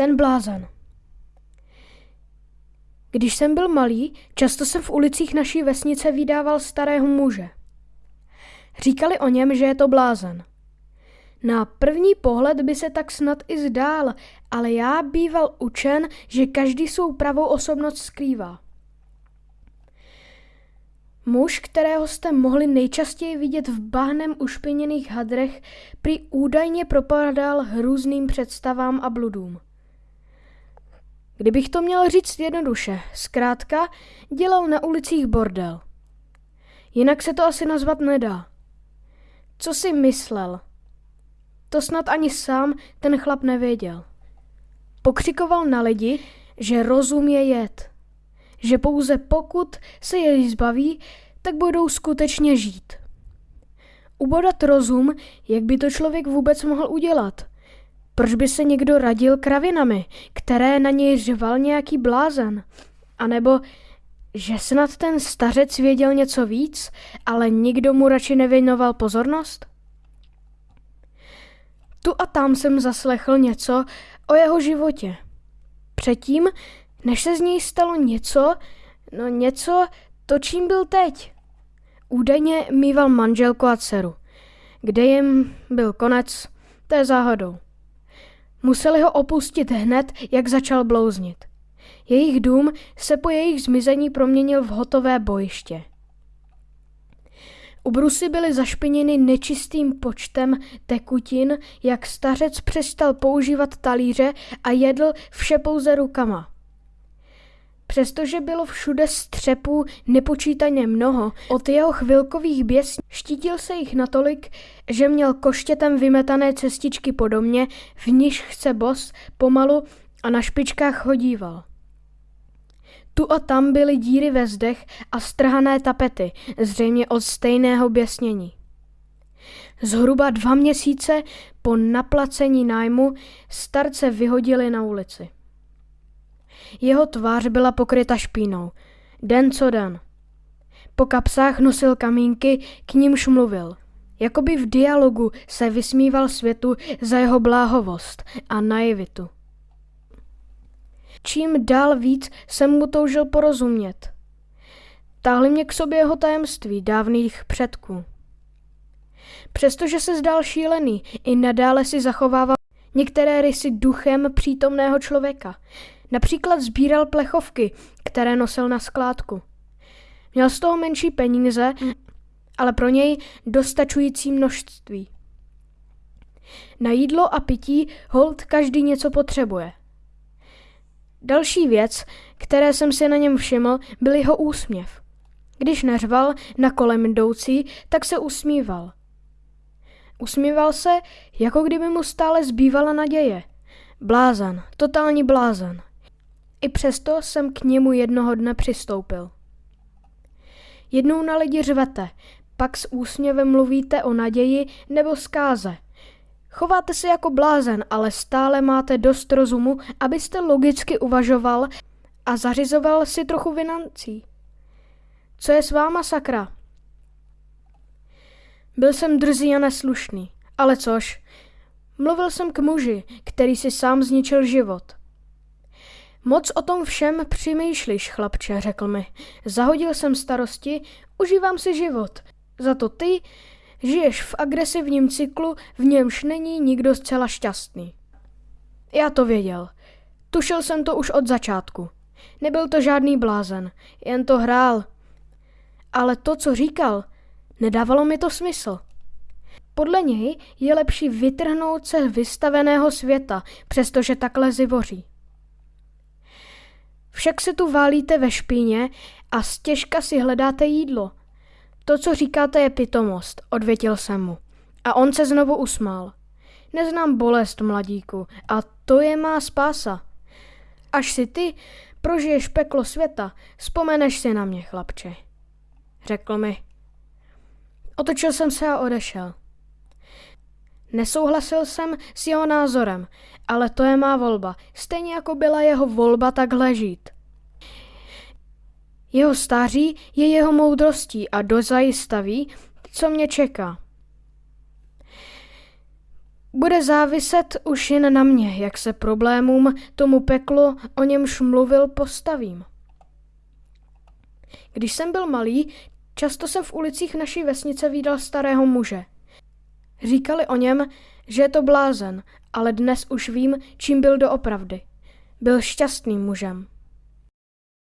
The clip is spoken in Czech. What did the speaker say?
Ten blázen. Když jsem byl malý, často jsem v ulicích naší vesnice vydával starého muže. Říkali o něm, že je to blázen. Na první pohled by se tak snad i zdál, ale já býval učen, že každý svou pravou osobnost skrývá. Muž, kterého jste mohli nejčastěji vidět v bahnem ušpiněných hadrech, prý údajně propadal hrůzným představám a bludům. Kdybych to měl říct jednoduše, zkrátka dělal na ulicích bordel. Jinak se to asi nazvat nedá. Co si myslel? To snad ani sám ten chlap nevěděl. Pokřikoval na lidi, že rozum je jed. Že pouze pokud se jej zbaví, tak budou skutečně žít. Ubodat rozum, jak by to člověk vůbec mohl udělat? Proč by se někdo radil kravinami, které na něj řval nějaký blázen? A nebo že snad ten stařec věděl něco víc, ale nikdo mu radši nevěnoval pozornost? Tu a tam jsem zaslechl něco o jeho životě. Předtím, než se z něj stalo něco, no něco, to čím byl teď. Údajně mýval manželku a dceru. Kde jim byl konec, to je záhadou. Museli ho opustit hned, jak začal blouznit. Jejich dům se po jejich zmizení proměnil v hotové bojiště. Ubrusy byly zašpiněny nečistým počtem tekutin, jak stařec přestal používat talíře a jedl vše pouze rukama. Přestože bylo všude střepů nepočítaně mnoho, od jeho chvilkových běs štítil se jich natolik, že měl koštětem vymetané cestičky po domě, v níž chce bos, pomalu a na špičkách chodíval. Tu a tam byly díry ve zdech a strhané tapety, zřejmě od stejného běsnění. Zhruba dva měsíce po naplacení nájmu starce vyhodili na ulici. Jeho tvář byla pokryta špínou. Den co den. Po kapsách nosil kamínky, k nímž mluvil. Jakoby v dialogu se vysmíval světu za jeho bláhovost a naivitu. Čím dál víc jsem mu toužil porozumět. Táhli mě k sobě jeho tajemství dávných předků. Přestože se zdál šílený, i nadále si zachovával některé rysy duchem přítomného člověka. Například sbíral plechovky, které nosil na skládku. Měl z toho menší peníze, ale pro něj dostačující množství. Na jídlo a pití hold každý něco potřebuje. Další věc, které jsem si na něm všiml, byl jeho úsměv. Když neřval na kolem jdoucí, tak se usmíval. Usmíval se, jako kdyby mu stále zbývala naděje. Blázan, totální blázan. I přesto jsem k němu jednoho dne přistoupil. Jednou na lidi řvete, pak s úsměvem mluvíte o naději nebo zkáze – Chováte se jako blázen, ale stále máte dost rozumu, abyste logicky uvažoval a zařizoval si trochu financí. Co je s váma, sakra? Byl jsem drzý a neslušný, ale což? Mluvil jsem k muži, který si sám zničil život. Moc o tom všem přemýšlíš, chlapče, řekl mi. Zahodil jsem starosti, užívám si život. Za to ty Žiješ v agresivním cyklu, v němž není nikdo zcela šťastný. Já to věděl. Tušil jsem to už od začátku. Nebyl to žádný blázen, jen to hrál. Ale to, co říkal, nedávalo mi to smysl. Podle něj je lepší vytrhnout se vystaveného světa, přestože takhle zivoří. Však se tu válíte ve špíně a stěžka si hledáte jídlo – to, co říkáte, je pitomost, odvětil jsem mu. A on se znovu usmál. Neznám bolest, mladíku, a to je má spása. Až si ty prožiješ peklo světa, vzpomeneš si na mě, chlapče. Řekl mi. Otočil jsem se a odešel. Nesouhlasil jsem s jeho názorem, ale to je má volba. Stejně jako byla jeho volba takhle žít. Jeho stáří je jeho moudrostí a dozajista ví, co mě čeká. Bude záviset už jen na mě, jak se problémům, tomu peklu, o němž mluvil, postavím. Když jsem byl malý, často jsem v ulicích naší vesnice viděl starého muže. Říkali o něm, že je to blázen, ale dnes už vím, čím byl doopravdy. Byl šťastným mužem.